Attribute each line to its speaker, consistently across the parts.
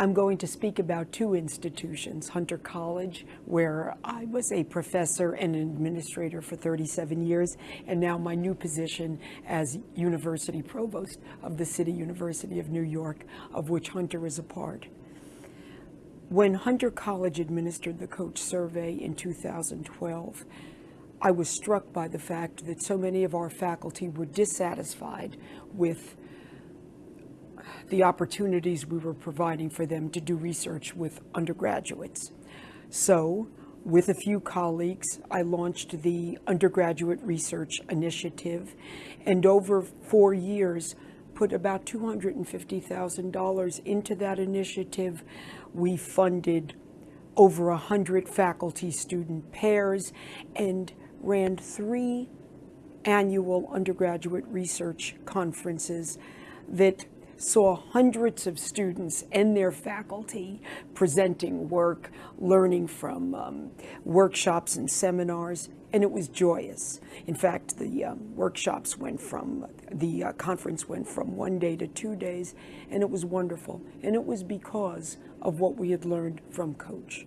Speaker 1: I'm going to speak about two institutions, Hunter College, where I was a professor and an administrator for 37 years, and now my new position as University Provost of the City University of New York, of which Hunter is a part. When Hunter College administered the COACHE Survey in 2012, I was struck by the fact that so many of our faculty were dissatisfied with the opportunities we were providing for them to do research with undergraduates. So, with a few colleagues, I launched the Undergraduate Research Initiative, and over four years, put about $250,000 into that initiative. We funded over 100 faculty-student pairs and ran three annual undergraduate research conferences that saw hundreds of students and their faculty presenting work, learning from um, workshops and seminars, and it was joyous. In fact, the um, workshops went from, the uh, conference went from one day to two days, and it was wonderful. And it was because of what we had learned from COACHE.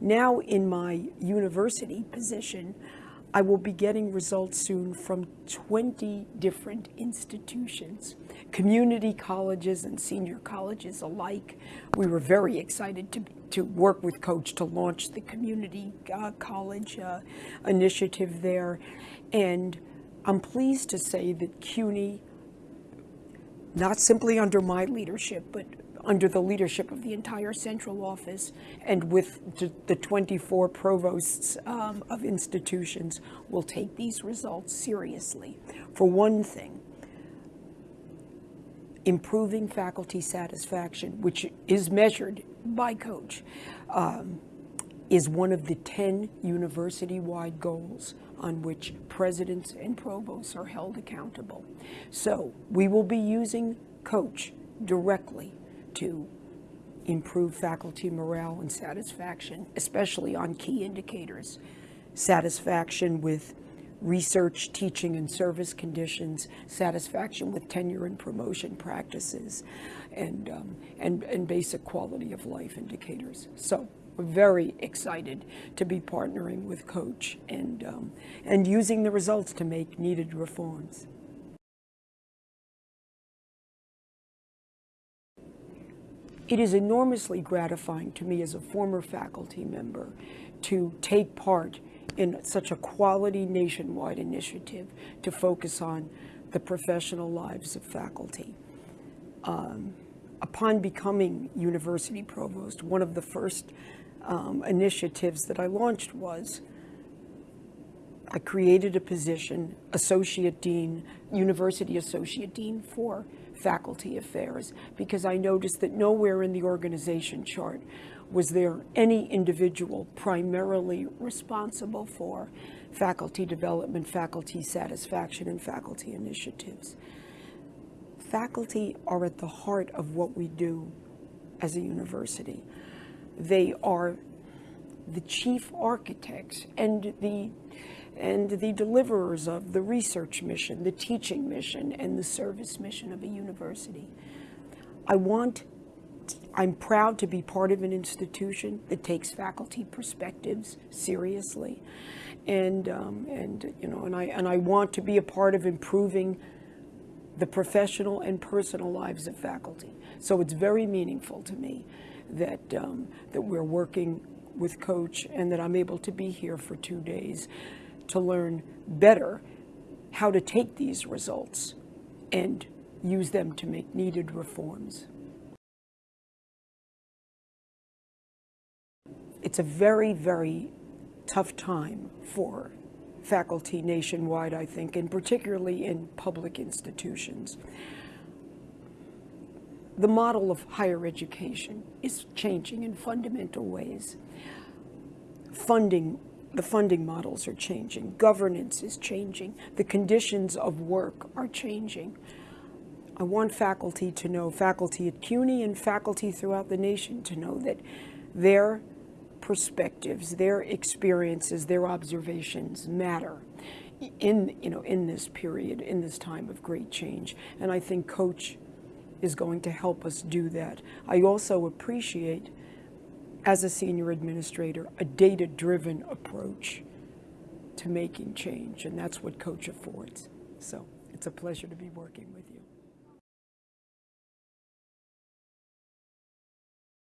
Speaker 1: Now in my university position, I will be getting results soon from 20 different institutions, community colleges and senior colleges alike. We were very excited to, to work with COACHE to launch the community uh, college uh, initiative there. And I'm pleased to say that CUNY, not simply under my leadership, but under the leadership of the entire central office and with the 24 provosts um, of institutions will take these results seriously. For one thing, improving faculty satisfaction, which is measured by COACHE, um, is one of the 10 university-wide goals on which presidents and provosts are held accountable. So we will be using COACHE directly to improve faculty morale and satisfaction, especially on key indicators. Satisfaction with research, teaching, and service conditions, satisfaction with tenure and promotion practices, and, um, and, and basic quality of life indicators. So we're very excited to be partnering with COACHE and, um, and using the results to make needed reforms. It is enormously gratifying to me as a former faculty member to take part in such a quality nationwide initiative to focus on the professional lives of faculty. Um, upon becoming university provost, one of the first um, initiatives that I launched was I created a position, associate dean, university associate dean for faculty affairs because I noticed that nowhere in the organization chart was there any individual primarily responsible for faculty development, faculty satisfaction, and faculty initiatives. Faculty are at the heart of what we do as a university. They are the chief architects and the and the deliverers of the research mission, the teaching mission, and the service mission of a university. I want, I'm proud to be part of an institution that takes faculty perspectives seriously. And, um, and, you know, and I, and I want to be a part of improving the professional and personal lives of faculty. So it's very meaningful to me that, um, that we're working with COACHE and that I'm able to be here for two days to learn better how to take these results and use them to make needed reforms. It's a very, very tough time for faculty nationwide, I think, and particularly in public institutions. The model of higher education is changing in fundamental ways. Funding the funding models are changing, governance is changing, the conditions of work are changing. I want faculty to know, faculty at CUNY and faculty throughout the nation to know that their perspectives, their experiences, their observations matter in, you know, in this period, in this time of great change. And I think COACHE is going to help us do that. I also appreciate, as a senior administrator, a data-driven approach to making change, and that's what COACHE affords. So it's a pleasure to be working with you.